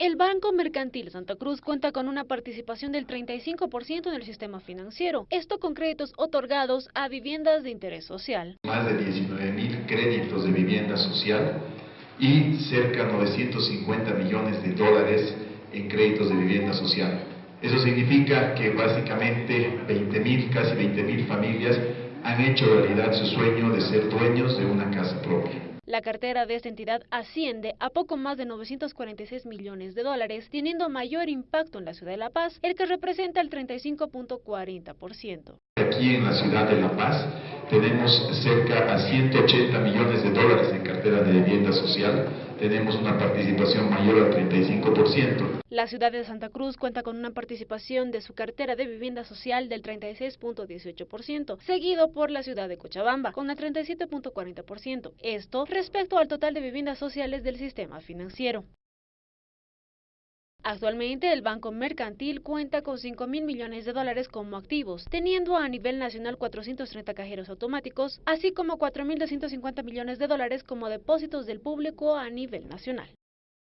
El Banco Mercantil Santa Cruz cuenta con una participación del 35% en el sistema financiero, esto con créditos otorgados a viviendas de interés social. Más de 19 mil créditos de vivienda social y cerca de 950 millones de dólares en créditos de vivienda social. Eso significa que básicamente 20 mil, casi 20 mil familias han hecho realidad su sueño de ser dueños de una casa. La cartera de esta entidad asciende a poco más de 946 millones de dólares, teniendo mayor impacto en la ciudad de La Paz, el que representa el 35.40%. Aquí en la ciudad de La Paz tenemos cerca a 180 millones de dólares en de vivienda social, tenemos una participación mayor al 35%. La ciudad de Santa Cruz cuenta con una participación de su cartera de vivienda social del 36.18%, seguido por la ciudad de Cochabamba con el 37.40%. Esto respecto al total de viviendas sociales del sistema financiero. Actualmente el Banco Mercantil cuenta con 5 mil millones de dólares como activos, teniendo a nivel nacional 430 cajeros automáticos, así como 4.250 millones de dólares como depósitos del público a nivel nacional.